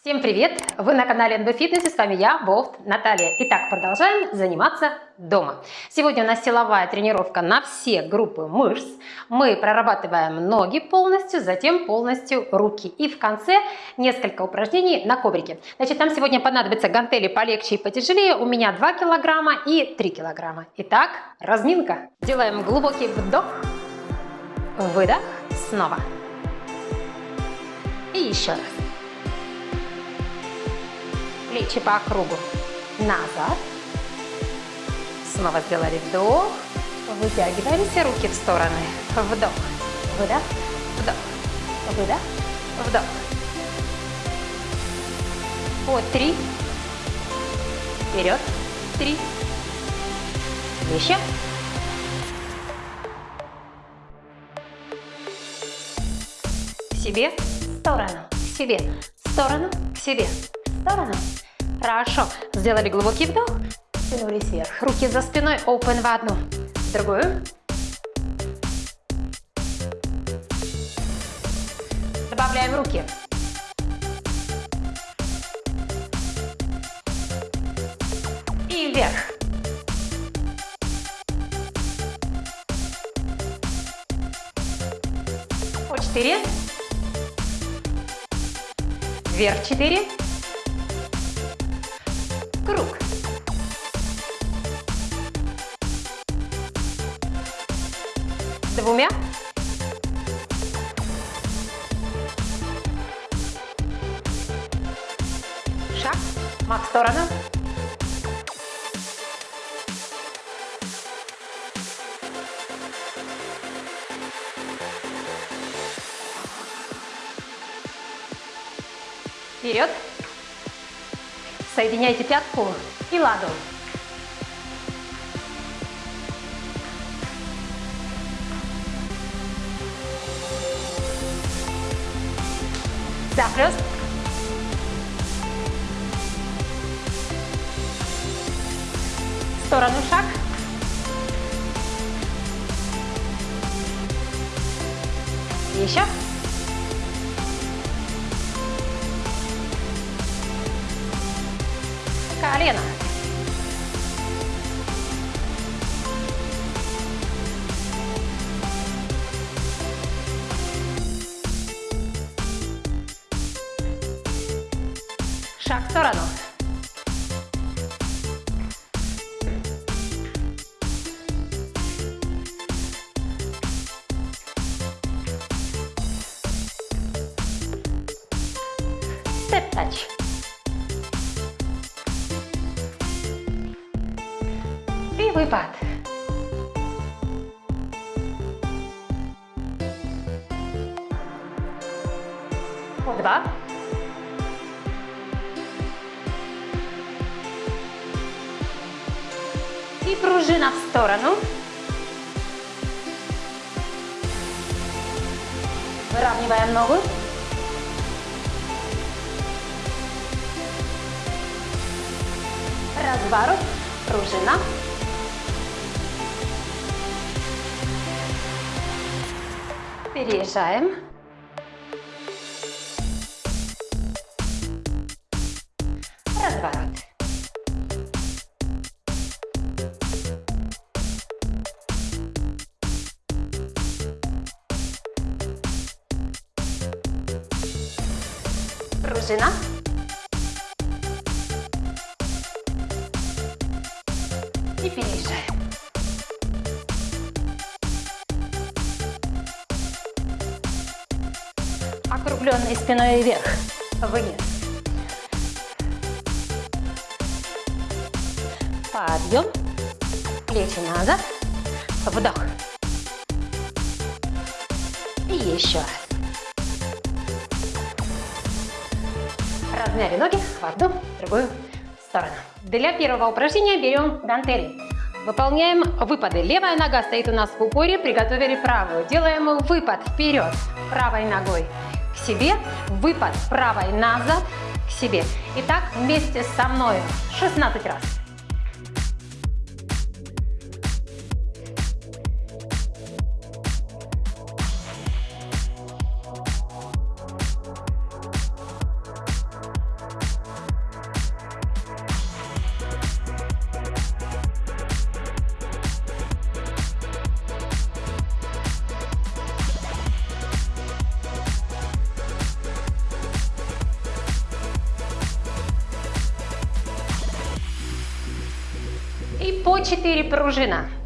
Всем привет! Вы на канале НБ Фитнес и с вами я, Болт Наталья. Итак, продолжаем заниматься дома. Сегодня у нас силовая тренировка на все группы мышц. Мы прорабатываем ноги полностью, затем полностью руки. И в конце несколько упражнений на коврике. Значит, нам сегодня понадобятся гантели полегче и потяжелее. У меня 2 килограмма и 3 килограмма. Итак, разминка. Делаем глубокий вдох, выдох, снова. И еще раз плечи по кругу. Назад. Снова сделали вдох. Вытягиваемся, руки в стороны. Вдох, выдох, вдох, выдох, вдох. По три. Вперед. Три. Еще. К себе, в сторону, к себе, в сторону, к себе, сторону. Хорошо. Сделали глубокий вдох. Тянулись вверх. Руки за спиной. Open в одну. В другую. Добавляем руки. И вверх. По четыре. Вверх четыре круг. Двумя. Шаг. Мах в сторону. Вперед. Соединяйте пятку и ладонь. Переезжаем. Разворот. Пружина. И округленной спиной вверх, вниз. Подъем, плечи назад, вдох. И еще раз. Размяли ноги в одну, в другую сторону. Для первого упражнения берем гантели. Выполняем выпады. Левая нога стоит у нас в упоре, приготовили правую. Делаем выпад вперед правой ногой себе, выпад правой назад к себе. Итак, вместе со мной 16 раз. hidrogenar.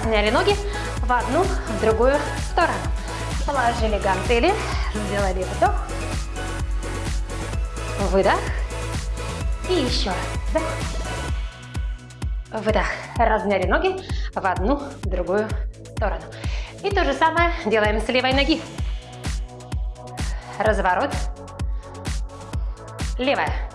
Разняли ноги в одну, в другую сторону. Положили гантели, сделали вдох, выдох и еще раз вдох, выдох. Разняли ноги в одну, в другую сторону. И то же самое делаем с левой ноги. Разворот, левая,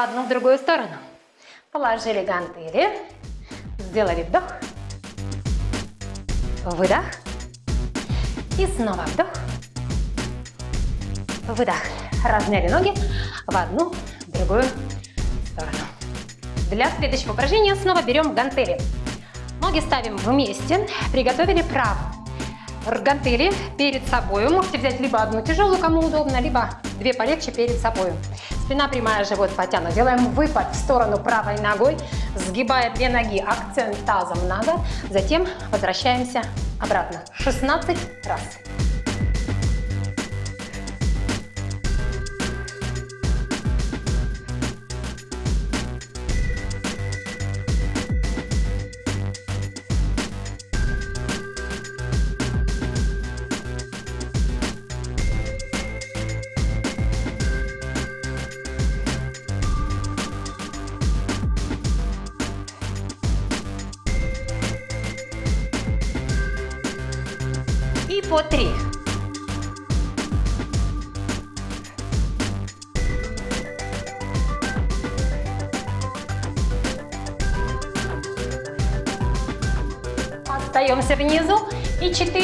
в одну, в другую сторону. Положили гантели. Сделали вдох. Выдох. И снова вдох. Выдох. Размяли ноги в одну, в другую сторону. Для следующего упражнения снова берем гантели. Ноги ставим вместе. Приготовили правую. Гантели перед собой. Можете взять либо одну тяжелую, кому удобно, либо две полегче перед собой. Спина прямая, живот потянут. Делаем выпад в сторону правой ногой, сгибая две ноги, акцент тазом надо. Затем возвращаемся обратно. 16 раз.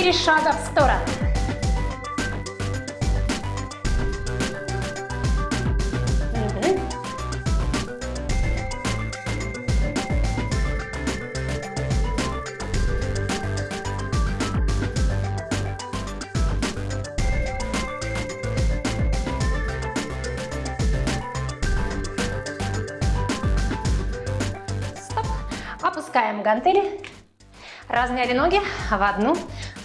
4 шага в сторону. Опускаем гантели, размяли ноги в одну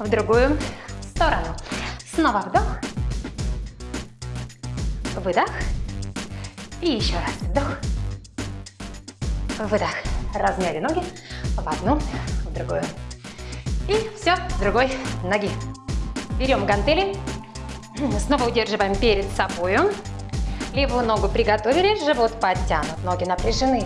в другую сторону. Снова вдох, выдох и еще раз вдох, выдох. Размяли ноги в одну, в другую. И все, с другой ноги. Берем гантели, снова удерживаем перед собой. Левую ногу приготовили, живот подтянут, ноги напряжены.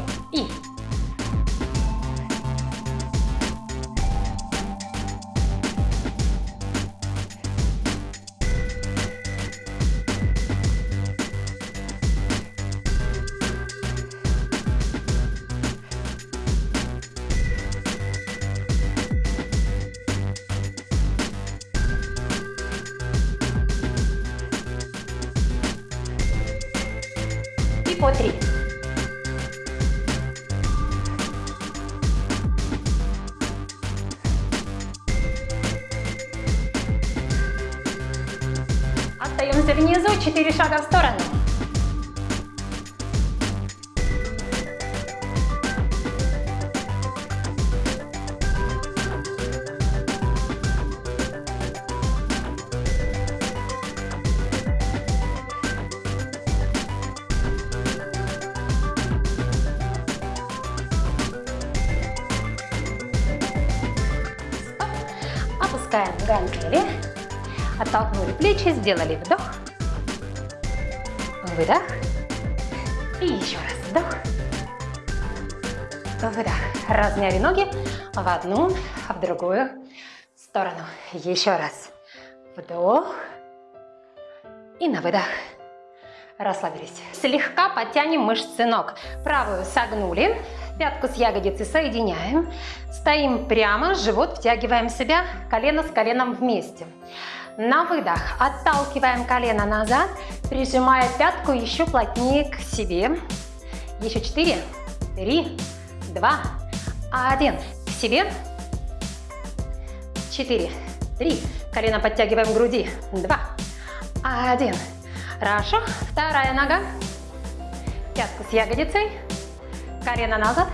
4 шага в сторону. опускаем гантели, оттолкнули плечи, сделали вдох Выдох. И еще раз вдох. Выдох. Размяли ноги в одну, в другую сторону. Еще раз. Вдох. И на выдох. Расслабились. Слегка подтянем мышцы ног. Правую согнули, пятку с ягодицей соединяем. Стоим прямо, живот втягиваем себя, колено с коленом вместе. На выдох отталкиваем колено назад, прижимая пятку еще плотнее к себе. Еще четыре, три, два, один. К себе. Четыре, три. Колено подтягиваем к груди. Два, один. Хорошо. Вторая нога. Пятку с ягодицей. Колено назад.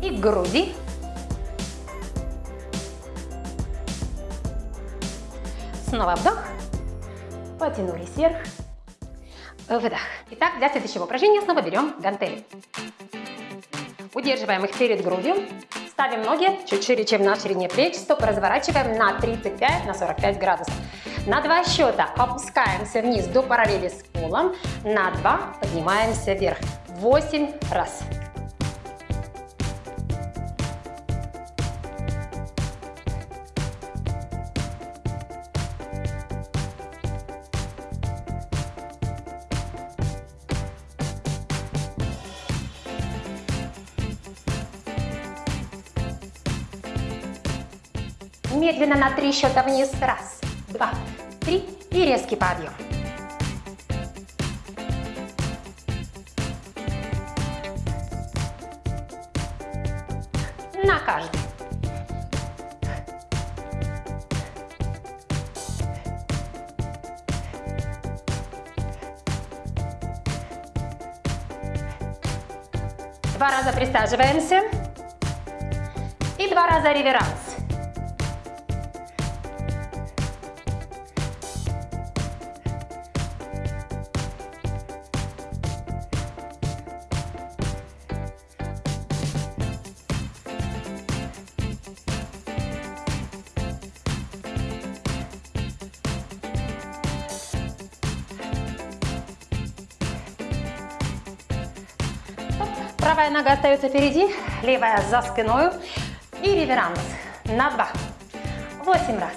И к груди. Снова вдох. Потянулись вверх. Выдох. Итак, для следующего упражнения снова берем гантели. Удерживаем их перед грудью. Ставим ноги чуть шире, чем на ширине плеч. Стопы разворачиваем на 35, на 45 градусов. На два счета опускаемся вниз до параллели с полом. На два поднимаемся вверх. 8 раз. Медленно на три счета вниз. Раз, два, три. И резкий подъем. На каждый. Два раза присаживаемся. И два раза реверанс. Нога остается впереди, левая за спиной. И реверанс на два. Восемь раз.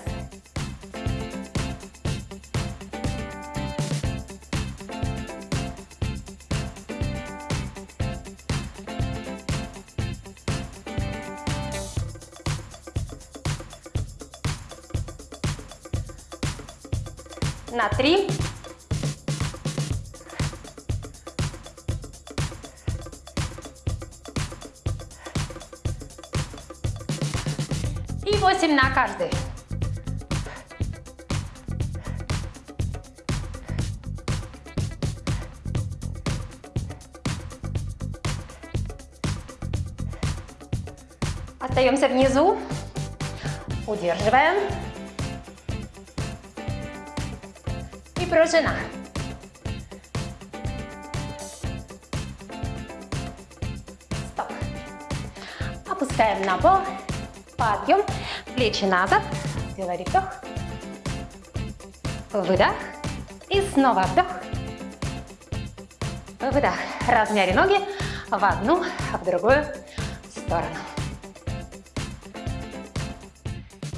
На три. И 8 на каждый. Остаемся внизу. Удерживаем. И пружина. Стоп. Опускаем на пол. Подъем, плечи назад, сделали вдох, выдох и снова вдох, выдох. Размяли ноги в одну, в другую сторону.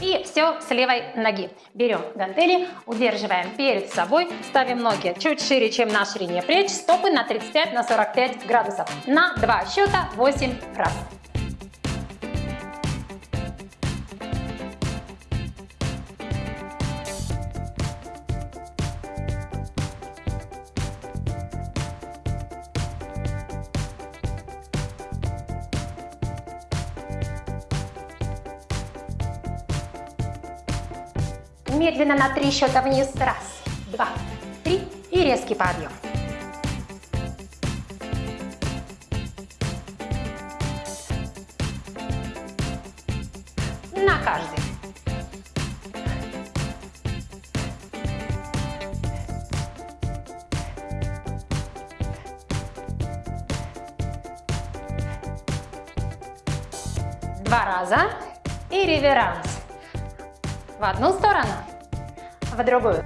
И все с левой ноги. Берем гантели, удерживаем перед собой, ставим ноги чуть шире, чем на ширине плеч, стопы на 35-45 градусов. На два счета 8 раз. Медленно на три счета вниз. Раз, два, три. И резкий подъем. На каждый. раза и реверанс. В одну сторону, в другую.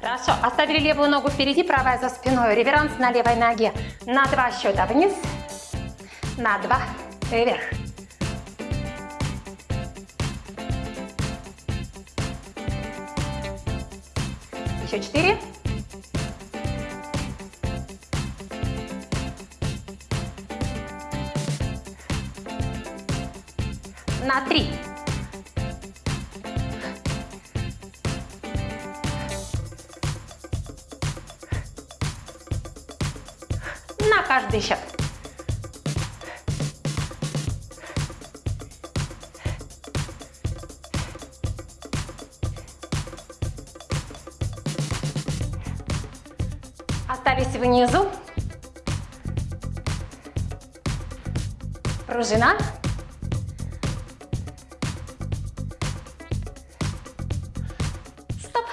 Хорошо, оставили левую ногу впереди, правая за спиной. Реверанс на левой ноге. На два счета вниз, на два вверх. Еще четыре. На три. На каждый счет. Пружина. Стоп.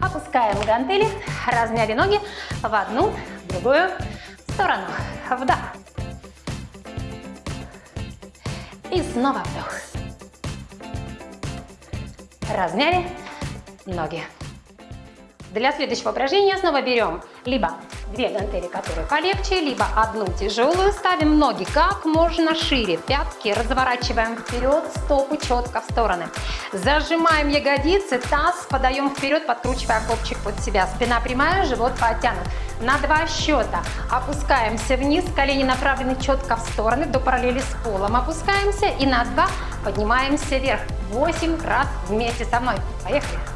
Опускаем гантели, размяли ноги в одну, в другую сторону. Вдох. И снова вдох. Размяли ноги. Для следующего упражнения снова берем либо две гантели, которые полегче, либо одну тяжелую. Ставим ноги как можно шире, пятки разворачиваем вперед, стопы четко в стороны. Зажимаем ягодицы, таз подаем вперед, подкручивая копчик под себя. Спина прямая, живот подтянут. На два счета опускаемся вниз, колени направлены четко в стороны, до параллели с полом опускаемся. И на два поднимаемся вверх. 8 раз вместе со мной. Поехали!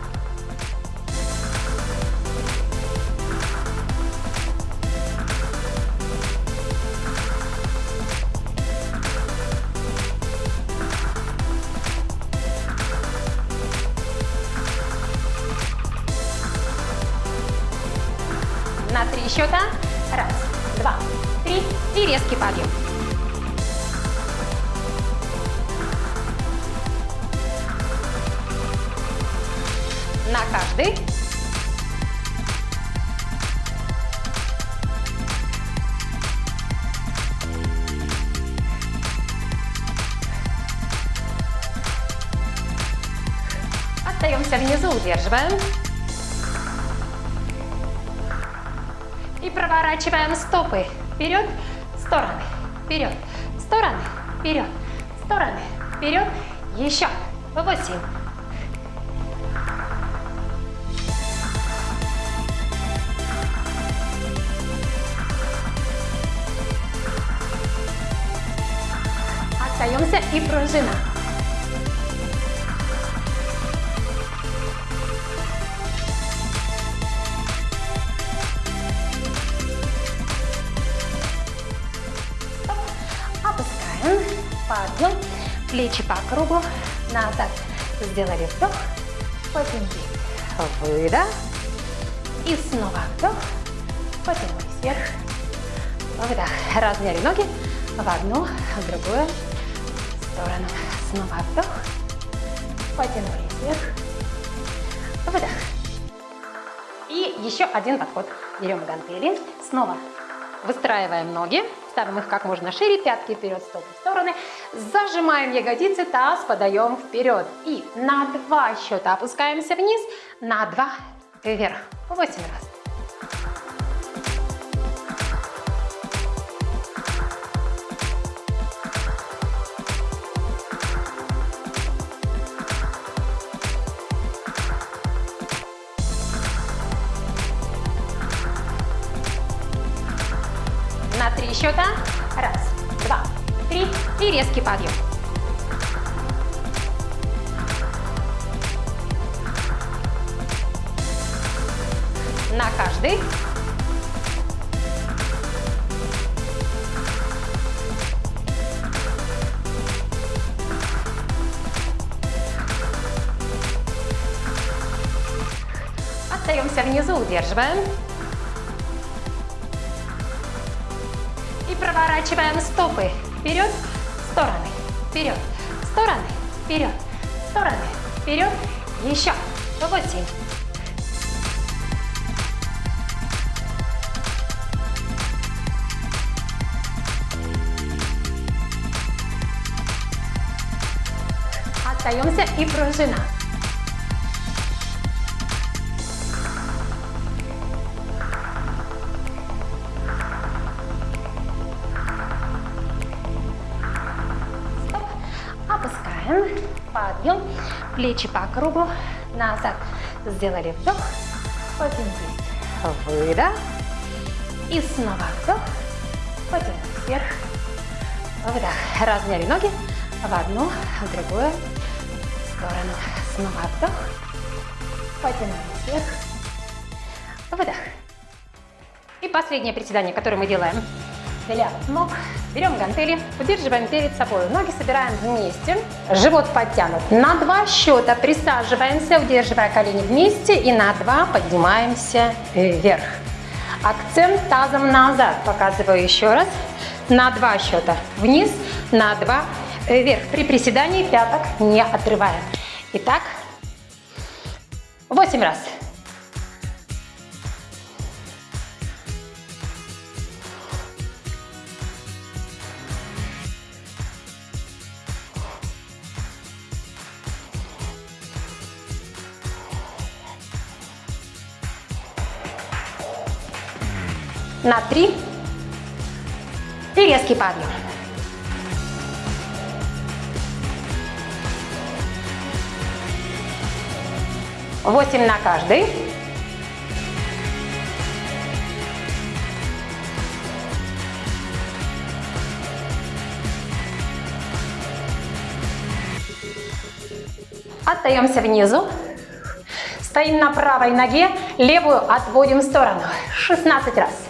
Сделали вдох, потянули, выдох. И снова вдох, потянулись вверх, выдох. Размяли ноги в одну, в другую сторону. Снова вдох, потянулись вверх, выдох. И еще один подход. Берем гантели, снова выстраиваем ноги, ставим их как можно шире, пятки вперед, стопы в стороны, зажимаем ягодицы, таз подаем вперед. И на два счета опускаемся вниз, на два вверх. Восемь раз. Остаемся Опускаем. Подъем. Плечи по кругу. Назад. Сделали вдох. Потянулись. Выдох. И снова вдох. Потянулись вверх. Выдох. Размяли ноги в одну, в другую сторону. Снова вдох. Потянулись вверх. Выдох. И последнее приседание, которое мы делаем для ног. Берем гантели, удерживаем перед собой. Ноги собираем вместе. Живот подтянут. На два счета присаживаемся, удерживая колени вместе. И на два поднимаемся вверх. Акцент тазом назад. Показываю еще раз. На два счета вниз, на два вверх. При приседании пяток не отрываем. Итак, 8 раз. На три. И резкий подъем. 8 на каждый. Остаемся внизу. Стоим на правой ноге, левую отводим в сторону. 16 раз.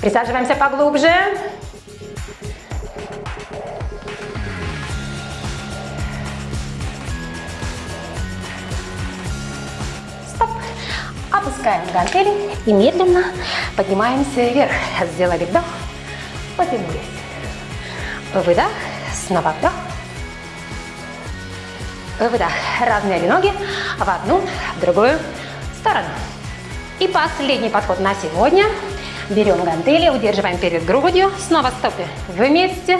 Присаживаемся поглубже. Опускаем гантели и медленно поднимаемся вверх. Сделали вдох, потянулись. Выдох, снова вдох. Выдох. Размяли ноги в одну, в другую сторону. И последний подход на сегодня. Берем гантели, удерживаем перед грудью. Снова стопы вместе.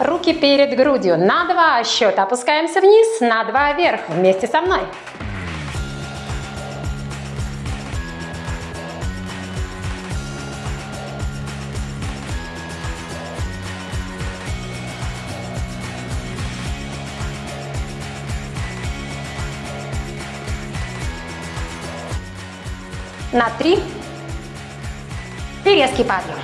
Руки перед грудью. На два счета опускаемся вниз, на два вверх. Вместе со мной. на три и резкий подъем.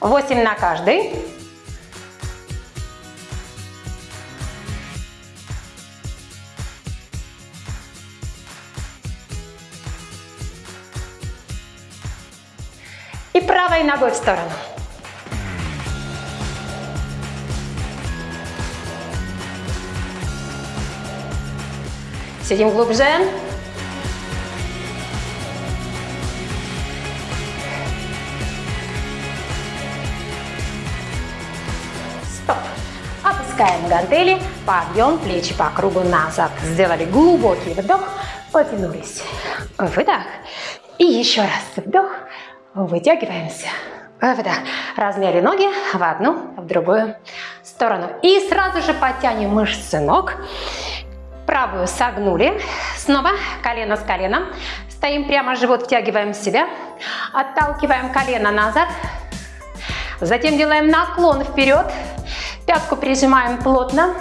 Восемь на каждый. И правой ногой в сторону. Сидим глубже. Стоп. Опускаем гантели, подъем, плечи по кругу назад. Сделали глубокий вдох, потянулись. Выдох. И еще раз вдох, вытягиваемся. Выдох. Размяли ноги в одну, в другую сторону. И сразу же подтянем мышцы ног. Правую согнули. Снова колено с коленом. Стоим прямо, живот втягиваем в себя. Отталкиваем колено назад. Затем делаем наклон вперед. Пятку прижимаем плотно.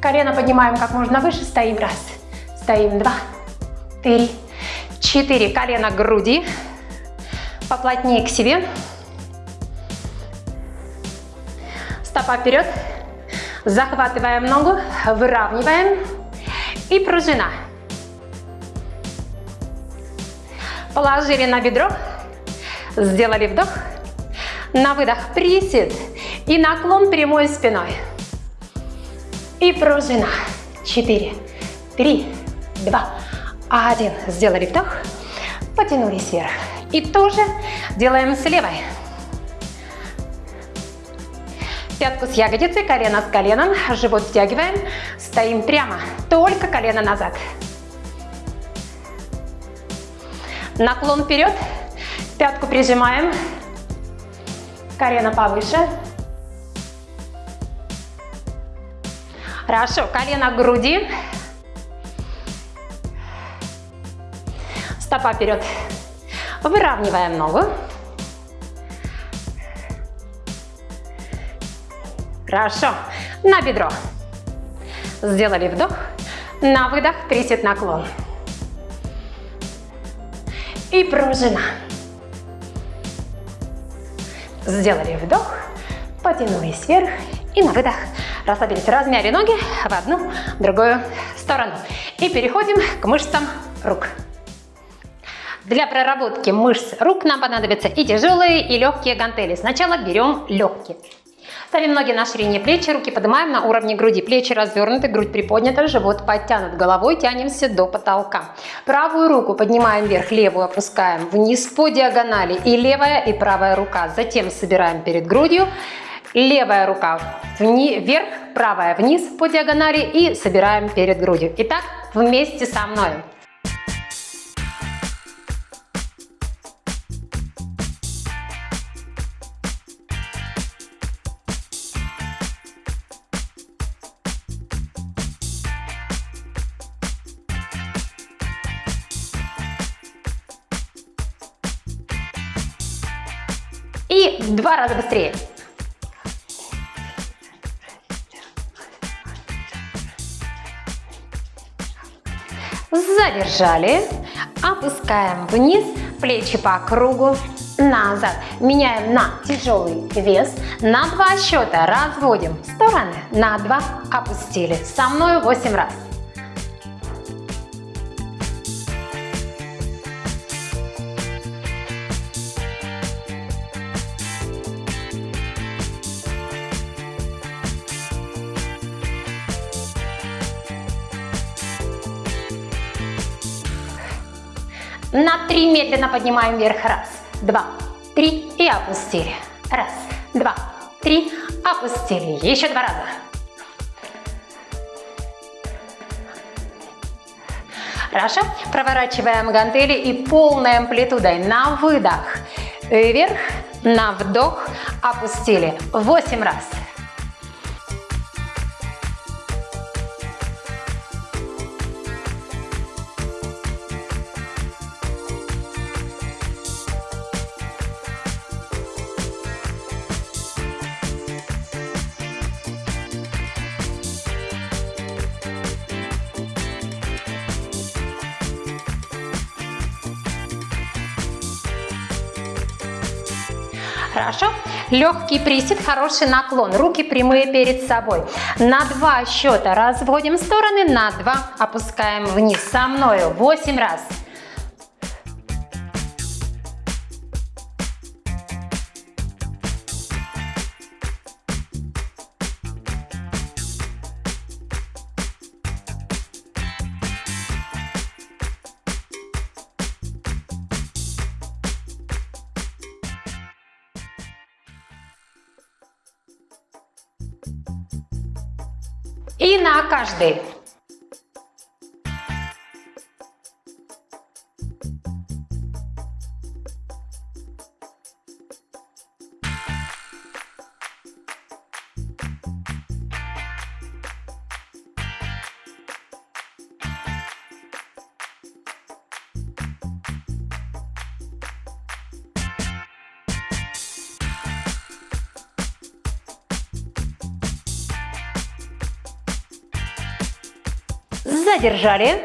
Колено поднимаем как можно выше. Стоим раз. Стоим два. Три. Четыре. Колено к груди. Поплотнее к себе. Стопа вперед. Захватываем ногу, выравниваем и пружина. Положили на бедро, сделали вдох, на выдох присед И наклон прямой спиной. И пружина. Четыре, три, два, один. Сделали вдох. Потянулись вверх. И тоже делаем с левой. Пятку с ягодицей, колено с коленом, живот втягиваем, стоим прямо, только колено назад. Наклон вперед, пятку прижимаем, колено повыше. Хорошо, колено к груди. Стопа вперед. Выравниваем ногу. Хорошо. На бедро. Сделали вдох. На выдох присед наклон. И пружина. Сделали вдох. Потянулись вверх. И на выдох расслабились. Размяли ноги в одну, другую сторону. И переходим к мышцам рук. Для проработки мышц рук нам понадобятся и тяжелые, и легкие гантели. Сначала берем легкие. Ставим ноги на ширине плеч, руки поднимаем на уровне груди. Плечи развернуты, грудь приподнята, живот подтянут. Головой тянемся до потолка. Правую руку поднимаем вверх, левую опускаем вниз по диагонали. И левая, и правая рука. Затем собираем перед грудью. Левая рука вверх, правая вниз по диагонали и собираем перед грудью. Итак, вместе со мной. Два раза быстрее. Задержали. Опускаем вниз, плечи по кругу, назад. Меняем на тяжелый вес. На два счета разводим стороны. На два опустили. Со мной 8 раз. На три медленно поднимаем вверх. Раз, два, три и опустили. Раз, два, три, опустили. Еще два раза. Хорошо. Проворачиваем гантели и полной амплитудой на выдох. Вверх, на вдох, опустили. Восемь раз. Хорошо? Легкий присед, хороший наклон. Руки прямые перед собой. На два счета разводим стороны, на два опускаем вниз. Со мною 8 раз. И Задержали.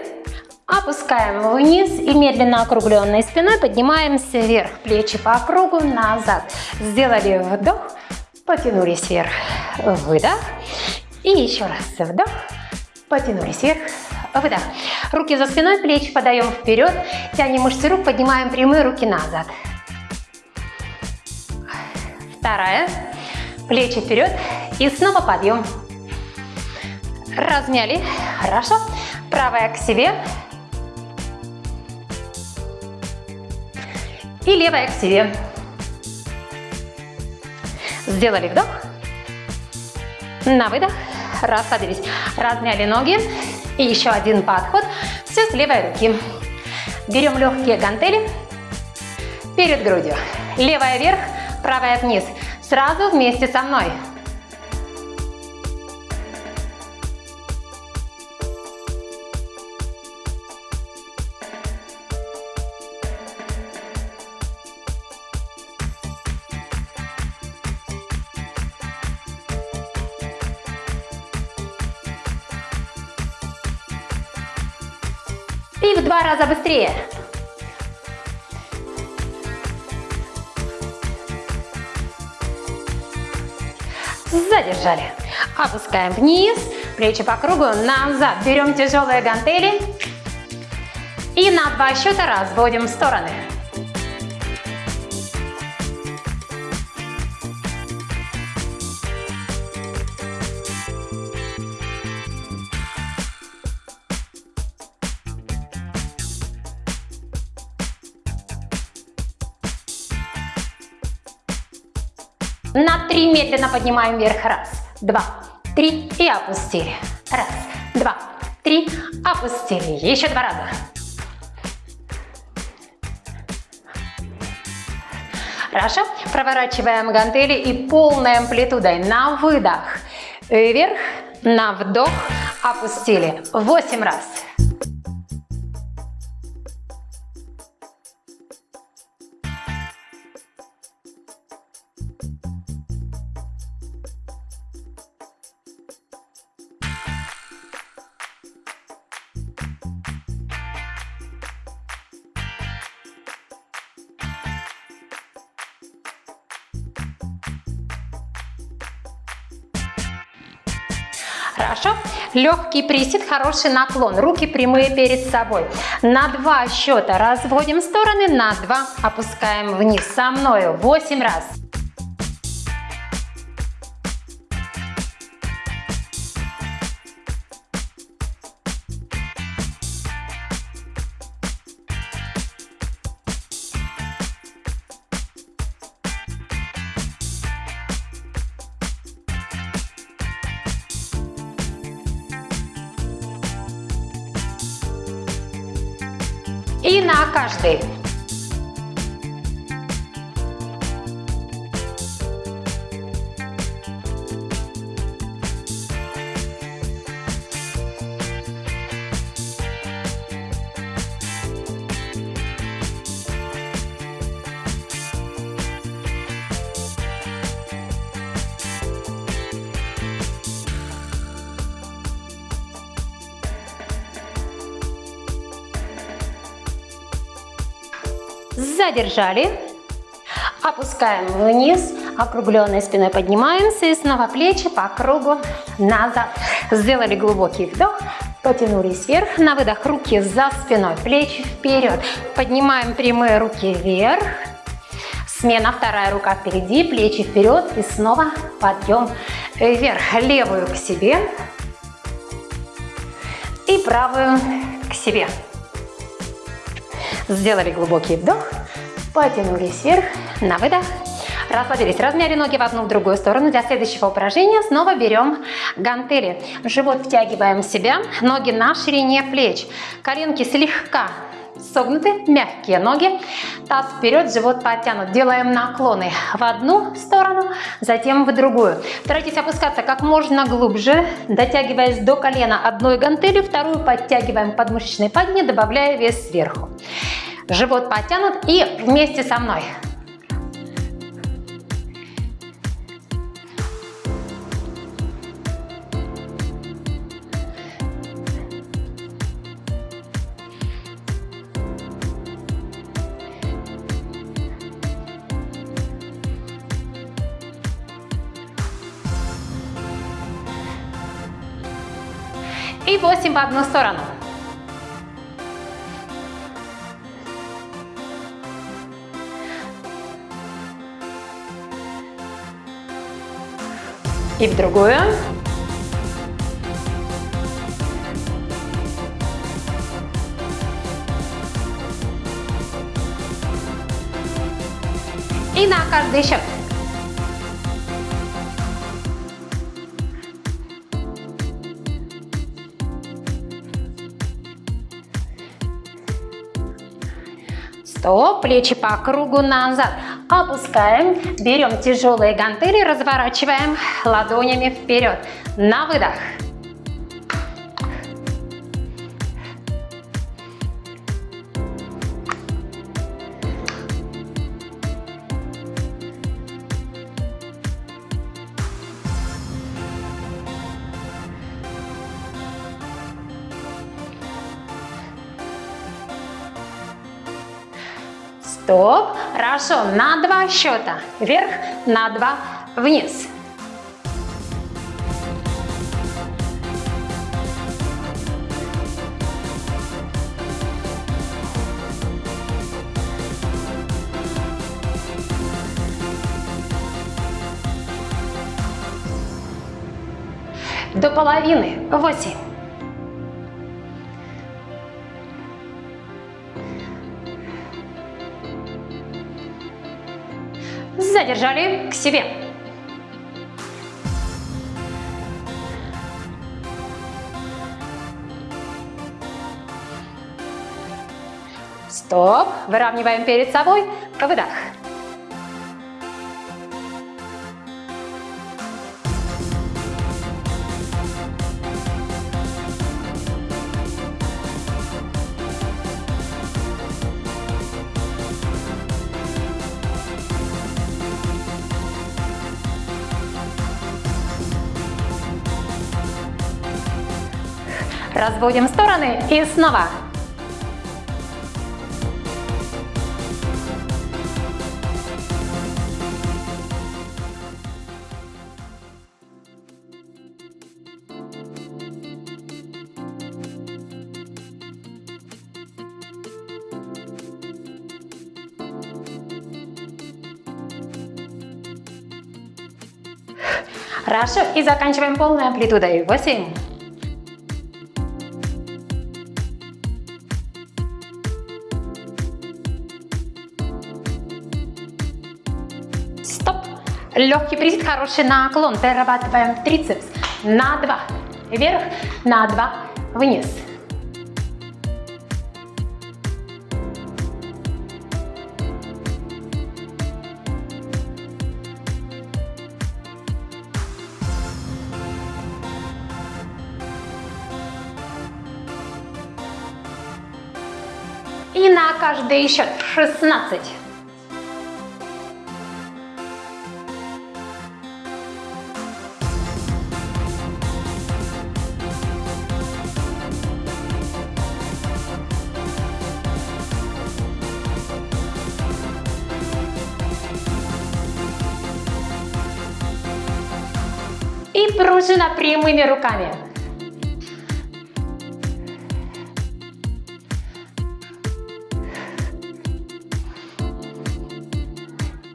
Опускаем вниз и медленно округленной спиной поднимаемся вверх. Плечи по кругу назад. Сделали вдох, потянулись вверх. Выдох. И еще раз вдох, потянулись вверх. Выдох. Руки за спиной, плечи подаем вперед. Тянем мышцы рук, поднимаем прямые руки назад. Вторая. плечи вперед и снова подъем. Размяли, хорошо. Правая к себе. И левая к себе. Сделали вдох. На выдох. Расслабились. Размяли ноги. И еще один подход. Все с левой руки. Берем легкие гантели перед грудью. Левая вверх, правая вниз. Сразу вместе со мной. Раза быстрее. Задержали. Опускаем вниз, плечи по кругу, назад. Берем тяжелые гантели и на два счета разводим в стороны. Медленно поднимаем вверх. Раз, два, три и опустили. Раз, два, три, опустили. Еще два раза. Хорошо. Проворачиваем гантели и полной амплитудой на выдох. Вверх, на вдох, опустили. Восемь раз. Хорошо. Легкий присед, хороший наклон. Руки прямые перед собой. На два счета разводим стороны, на два опускаем вниз. Со мною 8 раз. Задержали. Опускаем вниз, округленной спиной поднимаемся и снова плечи по кругу назад. Сделали глубокий вдох, потянулись вверх, на выдох руки за спиной, плечи вперед. Поднимаем прямые руки вверх, смена, вторая рука впереди, плечи вперед и снова подъем вверх. Левую к себе и правую к себе. Сделали глубокий вдох, потянулись вверх, на выдох. Расслабились, размяли ноги в одну, в другую сторону. Для следующего упражнения снова берем гантели. Живот втягиваем в себя, ноги на ширине плеч. Коленки слегка согнуты, мягкие ноги. Таз вперед, живот подтянут. Делаем наклоны в одну сторону, затем в другую. Старайтесь опускаться как можно глубже, дотягиваясь до колена одной гантелью, вторую подтягиваем подмышечной падне, добавляя вес сверху. Живот подтянут и вместе со мной. И 8 в одну сторону. И в другую. И на каждый счет. Стоп, плечи по кругу назад. Опускаем, берем тяжелые гантели, разворачиваем ладонями вперед. На выдох. Стоп. Хорошо. На два счета. Вверх, на два вниз. До половины. Восемь. Задержали к себе. Стоп. Выравниваем перед собой. Выдох. Разводим стороны и снова. Хорошо, и заканчиваем полной амплитудой. 8, Легкий присед, хороший наклон. Дорабатываем трицепс. На два. Вверх, на два. Вниз. И на каждый счет 16. Пружина прямыми руками.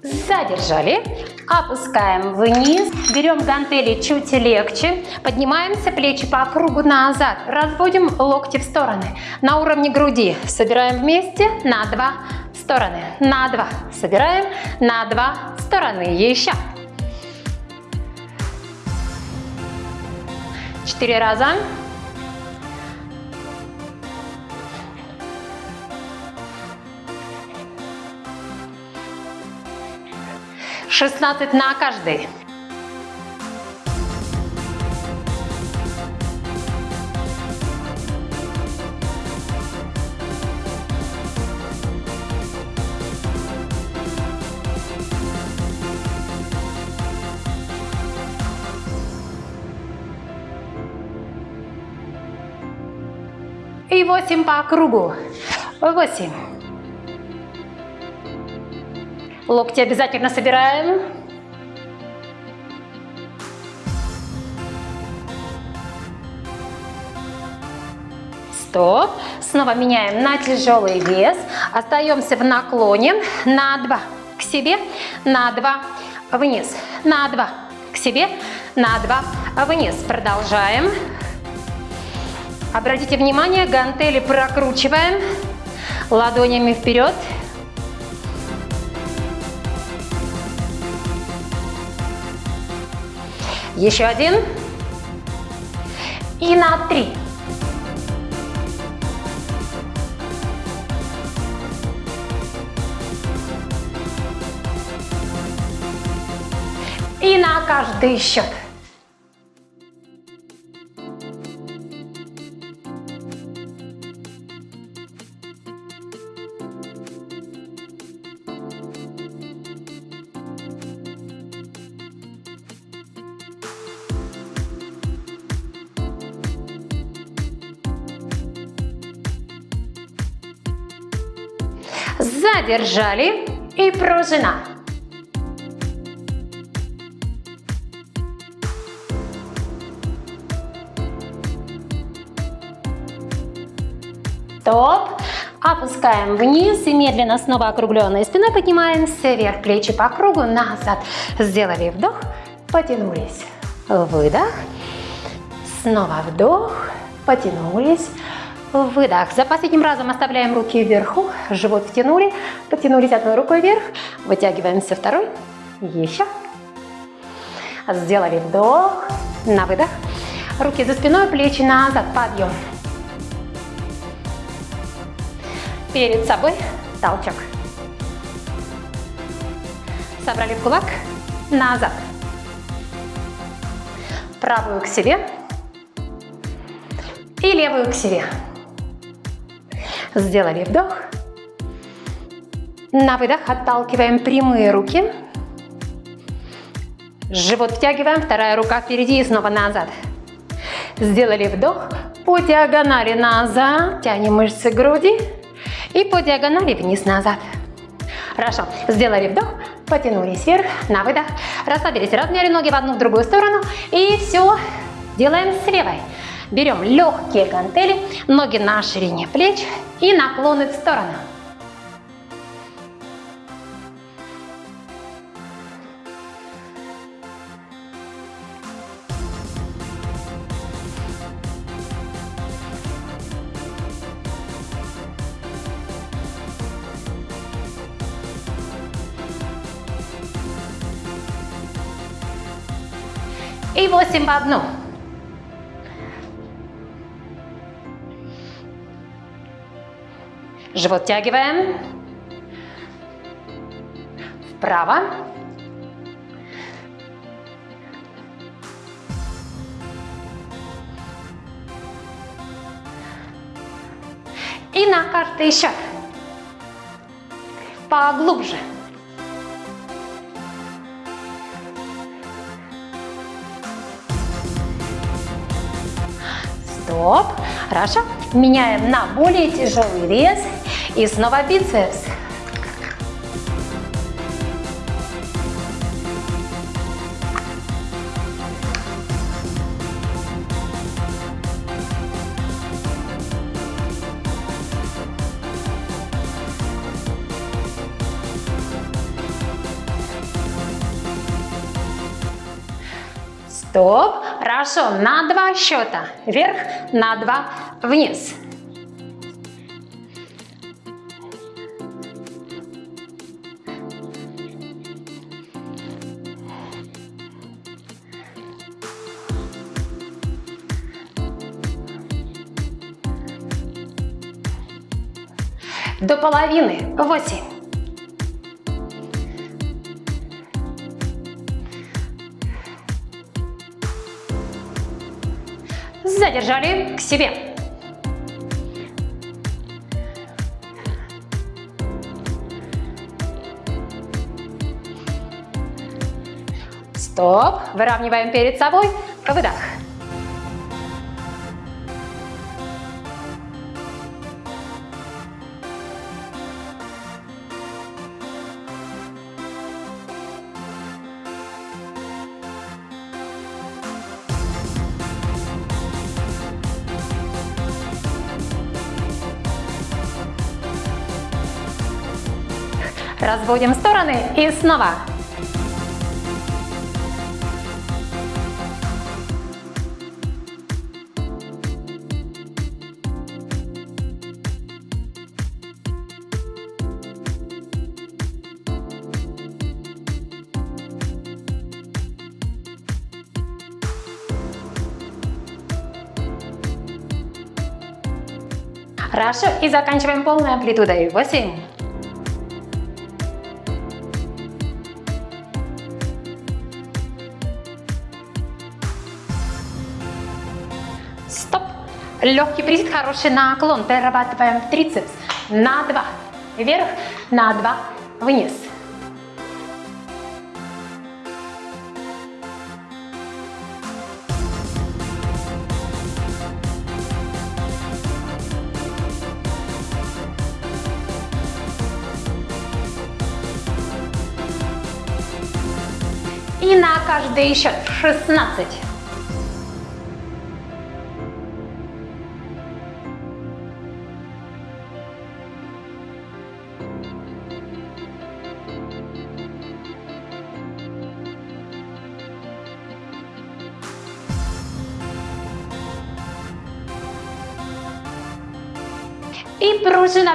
Задержали. Опускаем вниз. Берем гантели чуть легче. Поднимаемся, плечи по кругу назад. Разводим локти в стороны. На уровне груди. Собираем вместе на два стороны. На два. Собираем на два стороны. Еще. Четыре раза. Шестнадцать на каждый. 8 по кругу. 8. Локти обязательно собираем. Стоп. Снова меняем на тяжелый вес. Остаемся в наклоне. На 2 к себе, на 2 вниз, на 2 к себе, на два, вниз. Продолжаем. Обратите внимание, гантели прокручиваем ладонями вперед. Еще один. И на три. И на каждый счет. Задержали и пружина. Топ. Опускаем вниз и медленно снова округленной спиной поднимаемся вверх, плечи по кругу, назад. Сделали вдох, потянулись. Выдох. Снова вдох, потянулись. Выдох. За последним разом оставляем руки вверху, живот втянули, потянулись одной рукой вверх, вытягиваемся второй, еще. Сделали вдох, на выдох. Руки за спиной, плечи назад, подъем. Перед собой толчок. Собрали в кулак, назад. Правую к себе и левую к себе. Сделали вдох. На выдох отталкиваем прямые руки. Живот втягиваем, вторая рука впереди и снова назад. Сделали вдох. По диагонали назад. Тянем мышцы груди. И по диагонали вниз-назад. Хорошо. Сделали вдох. Потянулись вверх. На выдох. Расслабились. Размяли ноги в одну, в другую сторону. И все делаем с левой. Берем легкие гантели, ноги на ширине плеч и наклоны в сторону. И 8 в одну. Живот тягиваем. Вправо. И на каждый шаг. Поглубже. Стоп. Хорошо. Меняем на более тяжелый вес. И снова бицепс. Стоп. Хорошо. На два счета. Вверх, на два вниз. До половины. Восемь. Задержали к себе. Стоп. Выравниваем перед собой. Выдох. отводим в стороны и снова. Хорошо, и заканчиваем полной амплитудой. 8, Легкий присед, хороший наклон. Перерабатываем трицепс. На два. Вверх, на два. Вниз. И на каждый счет 16.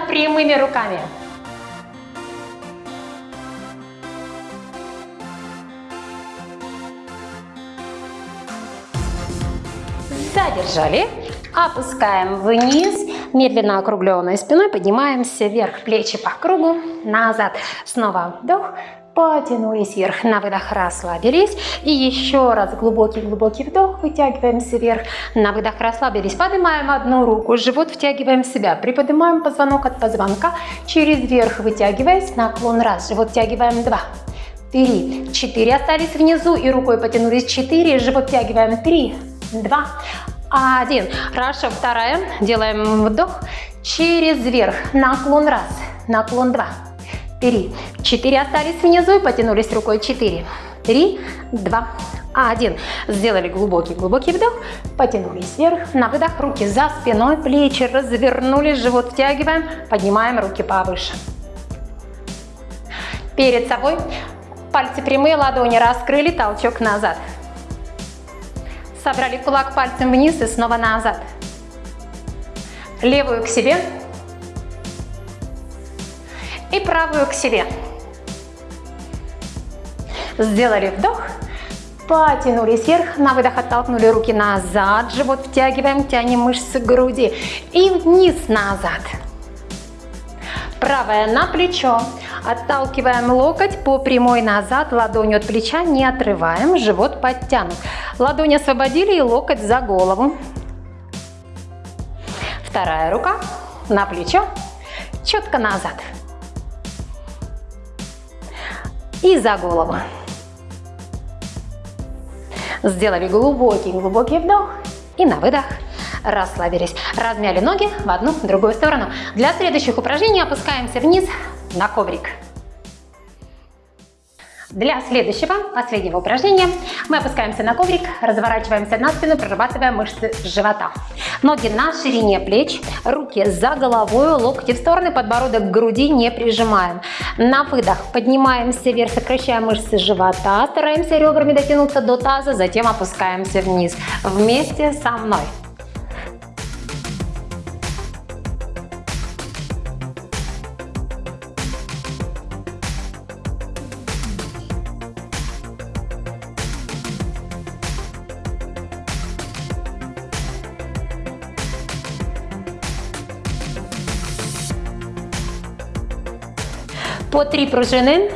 Прямыми руками. Задержали. Опускаем вниз. Медленно округленной спиной поднимаемся вверх. Плечи по кругу. Назад. Снова вдох. Потянулись вверх. На выдох расслабились. И еще раз глубокий-глубокий вдох. Вытягиваемся вверх. На выдох расслабились. Поднимаем одну руку. Живот втягиваем в себя. Приподнимаем позвонок от позвонка. Через верх вытягиваясь. Наклон раз. Живот втягиваем два. Три. Четыре. Остались внизу и рукой потянулись. Четыре. Живот втягиваем. Три. Два. Один. Хорошо. Вторая. Делаем вдох. Через верх. Наклон раз. Наклон два три, четыре остались внизу и потянулись рукой, четыре, три, два, один. Сделали глубокий-глубокий вдох, потянулись вверх, на выдох, руки за спиной, плечи развернулись, живот втягиваем, поднимаем руки повыше. Перед собой. Пальцы прямые, ладони раскрыли, толчок назад. Собрали кулак пальцем вниз и снова назад. Левую к себе, и правую к себе. Сделали вдох, потянулись вверх, на выдох оттолкнули руки назад, живот втягиваем, тянем мышцы груди и вниз назад. Правая на плечо, отталкиваем локоть по прямой назад, ладонью от плеча не отрываем, живот подтянут. Ладонь освободили и локоть за голову. Вторая рука на плечо, четко назад и за голову. Сделали глубокий-глубокий вдох и на выдох расслабились. Размяли ноги в одну, в другую сторону. Для следующих упражнений опускаемся вниз на коврик. Для следующего, последнего упражнения мы опускаемся на коврик, разворачиваемся на спину, прорабатывая мышцы живота. Ноги на ширине плеч, руки за головой, локти в стороны, подбородок к груди не прижимаем. На выдох поднимаемся вверх, сокращаем мышцы живота, стараемся ребрами дотянуться до таза, затем опускаемся вниз вместе со мной. Три пружини.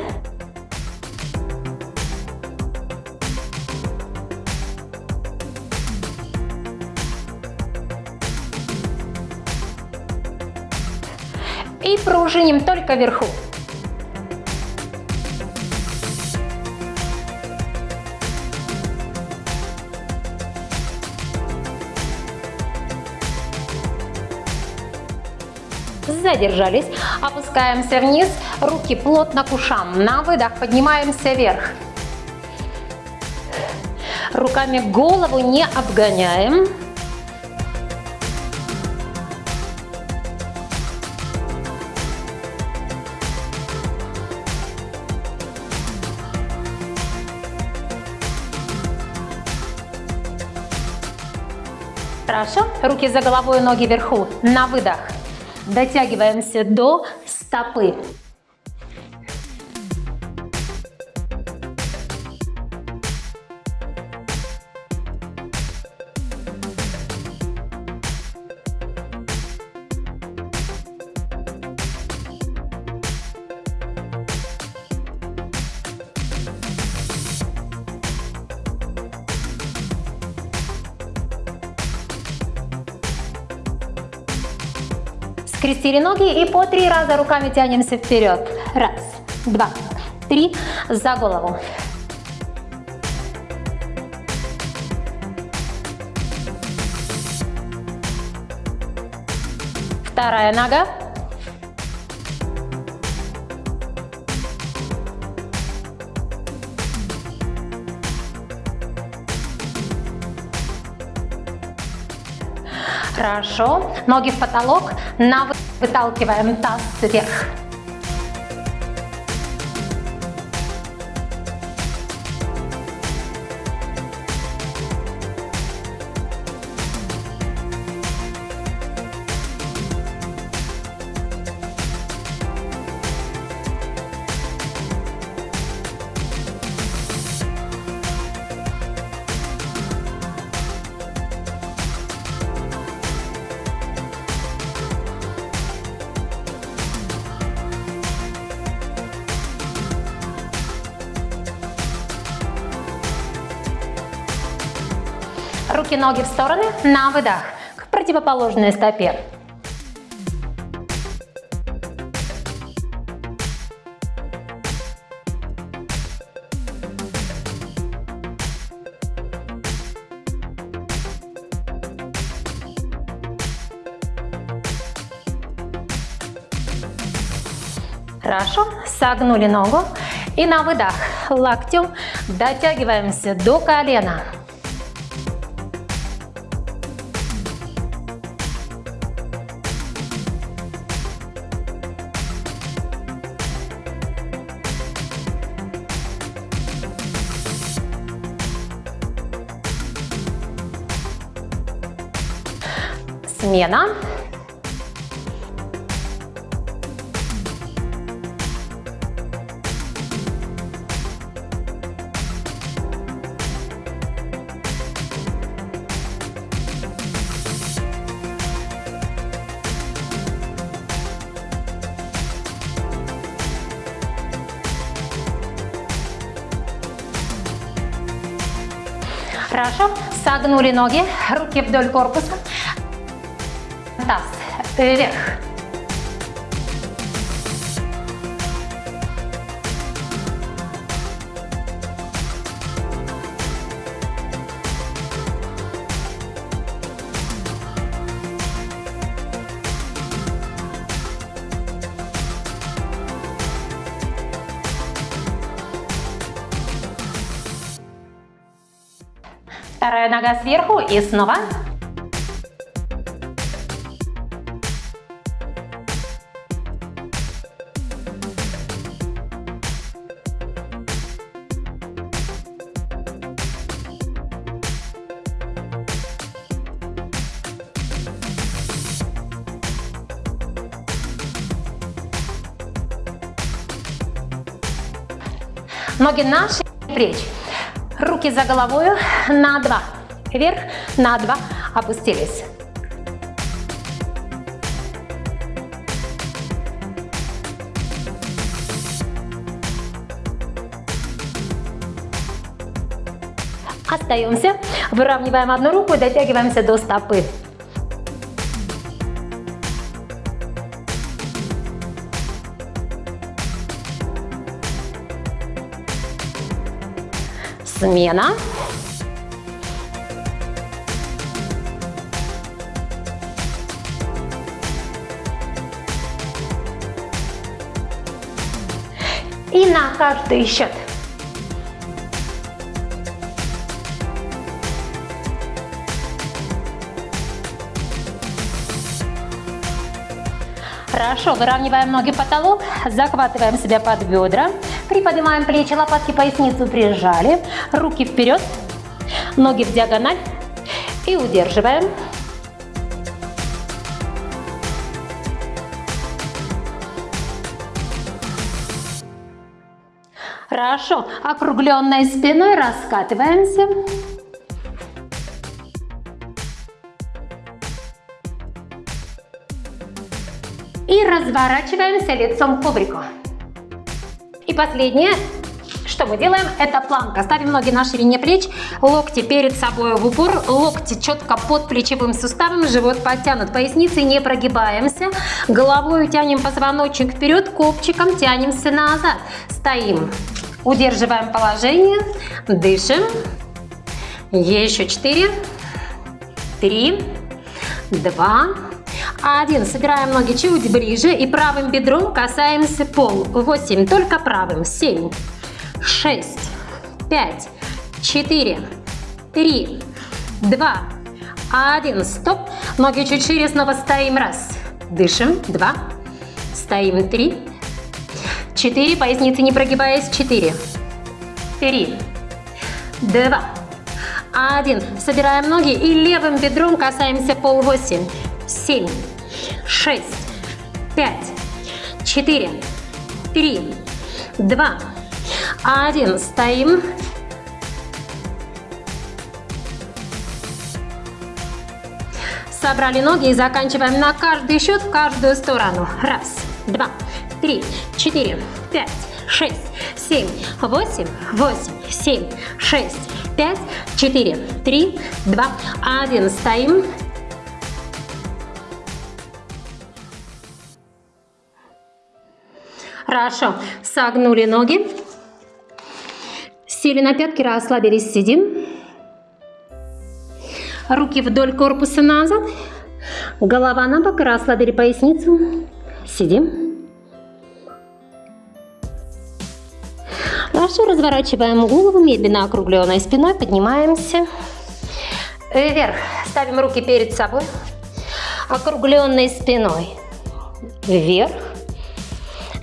И пружиним только вверху. Задержались. Опускаемся вниз. Руки плотно к ушам. На выдох поднимаемся вверх. Руками голову не обгоняем. Хорошо. Руки за головой, ноги вверху. На выдох. Дотягиваемся до стопы. Скрестили ноги и по три раза руками тянемся вперед. Раз, два, три. За голову. Вторая нога. Хорошо. Ноги в потолок. На выталкиваем таз вверх. Руки, ноги в стороны, на выдох, к противоположной стопе. Хорошо, согнули ногу и на выдох локтем дотягиваемся до колена. Смена. Хорошо. Согнули ноги, руки вдоль корпуса вверх. Вторая нога сверху и снова Ноги на шею плеч. Руки за головой на два. Вверх, на два. Опустились. Остаемся. Выравниваем одну руку дотягиваемся до стопы. Смена. И на каждый счет. Хорошо, выравниваем ноги потолок, захватываем себя под бедра, приподнимаем плечи, лопатки, поясницу прижали, руки вперед, ноги в диагональ и удерживаем. Хорошо, округленной спиной раскатываемся. И разворачиваемся лицом к коврику. И последнее. Что мы делаем? Это планка. Ставим ноги на ширине плеч, локти перед собой в упор, локти четко под плечевым суставом, живот подтянут, поясницы не прогибаемся, головой тянем позвоночник вперед, копчиком тянемся назад. Стоим, удерживаем положение, дышим. Еще четыре, три, два, один. Собираем ноги чуть ближе и правым бедром касаемся пол. Восемь. Только правым. Семь, шесть, пять, четыре, три, два, один. Стоп. Ноги чуть шире. Снова стоим. Раз. Дышим. Два. Стоим. Три. Четыре. Поясницы не прогибаясь. Четыре. Три. Два. Один. Собираем ноги и левым бедром касаемся пол. Восемь. Семь шесть, пять, четыре, три, два, один. Стоим. Собрали ноги и заканчиваем на каждый счет в каждую сторону. Раз, два, три, четыре, пять, шесть, семь, восемь, восемь, семь, шесть, пять, четыре, три, два, один. Стоим. Хорошо. Согнули ноги. Сели на пятки, расслабились, сидим. Руки вдоль корпуса назад. Голова на бок, расслабили поясницу. Сидим. Хорошо, разворачиваем голову, медленно округленной спиной, поднимаемся. Вверх. Ставим руки перед собой, округленной спиной. Вверх.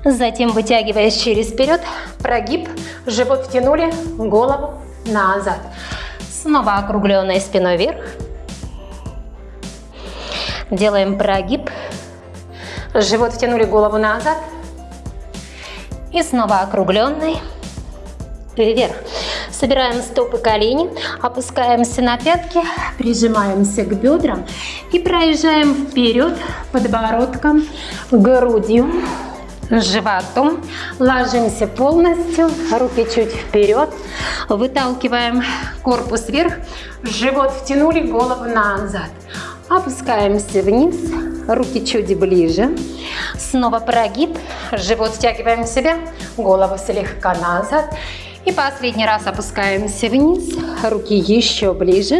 Затем вытягиваясь через вперед, прогиб, живот втянули, голову назад. Снова округленной спиной вверх. Делаем прогиб, живот втянули, голову назад. И снова округленный вверх. Собираем стопы колени, опускаемся на пятки, прижимаемся к бедрам и проезжаем вперед подбородком, грудью животом. Ложимся полностью, руки чуть вперед. Выталкиваем корпус вверх, живот втянули, голову назад. Опускаемся вниз, руки чуть ближе. Снова прогиб, живот втягиваем в себя, голову слегка назад. И последний раз опускаемся вниз, руки еще ближе.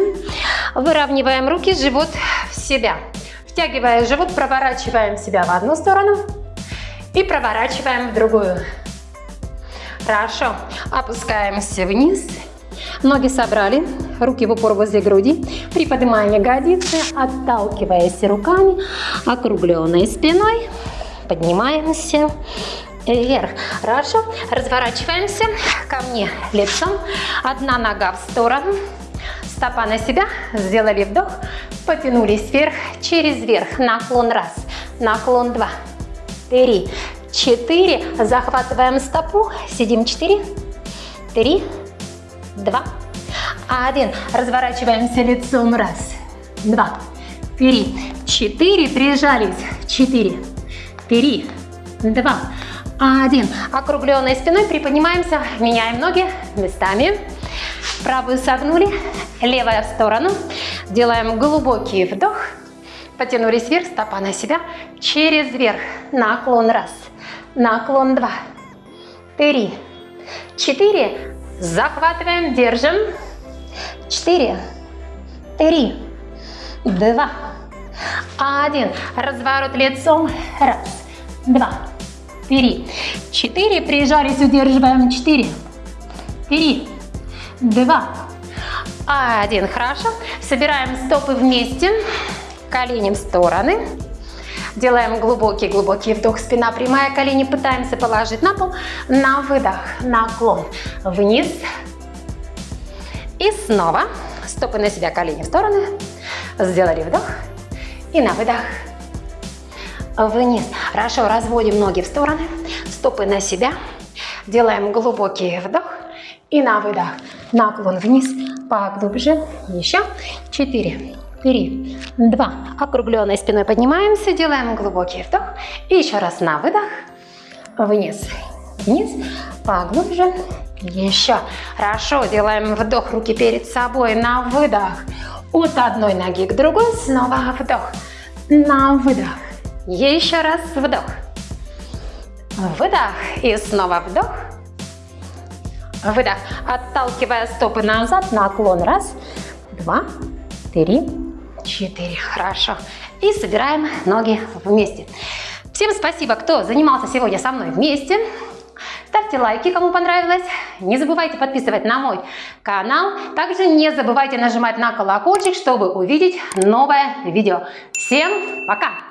Выравниваем руки, живот в себя. Втягивая живот, проворачиваем себя в одну сторону, и проворачиваем в другую. Хорошо. Опускаемся вниз. Ноги собрали, руки в упор возле груди. Приподнимаем ягодицы, отталкиваясь руками, округленной спиной. Поднимаемся вверх. Хорошо. Разворачиваемся ко мне лицом. Одна нога в сторону. Стопа на себя. Сделали вдох. Потянулись вверх. Через верх. Наклон раз. Наклон два три, четыре. Захватываем стопу, сидим. Четыре, три, два, один. Разворачиваемся лицом, раз, два, три, четыре. Прижались, четыре, три, два, один. Округленной спиной приподнимаемся, меняем ноги местами. Правую согнули, левая в сторону. Делаем глубокий вдох. Потянулись вверх, стопа на себя. Через верх. Наклон раз. Наклон два. Три. Четыре. Захватываем, держим. Четыре. Три. Два. Один. Разворот лицом. Раз. Два. Три. Четыре. Прижались, удерживаем. Четыре. Три. Два. Один. Хорошо. Собираем стопы вместе колени в стороны. Делаем глубокий-глубокий вдох, спина прямая, колени пытаемся положить на пол. На выдох, наклон вниз. И снова стопы на себя, колени в стороны. Сделали вдох. И на выдох вниз. Хорошо, разводим ноги в стороны, стопы на себя. Делаем глубокий вдох и на выдох. Наклон вниз, поглубже. Еще. Четыре, три, два. Округленной спиной поднимаемся, делаем глубокий вдох. И еще раз на выдох. Вниз, вниз, поглубже. Еще. Хорошо. Делаем вдох. Руки перед собой. На выдох. От одной ноги к другой. Снова вдох. На выдох. Еще раз вдох. Выдох. И снова вдох. Выдох. Отталкивая стопы назад. Наклон. Раз, два, три, четыре. Хорошо. И собираем ноги вместе. Всем спасибо, кто занимался сегодня со мной вместе. Ставьте лайки, кому понравилось. Не забывайте подписывать на мой канал. Также не забывайте нажимать на колокольчик, чтобы увидеть новое видео. Всем пока!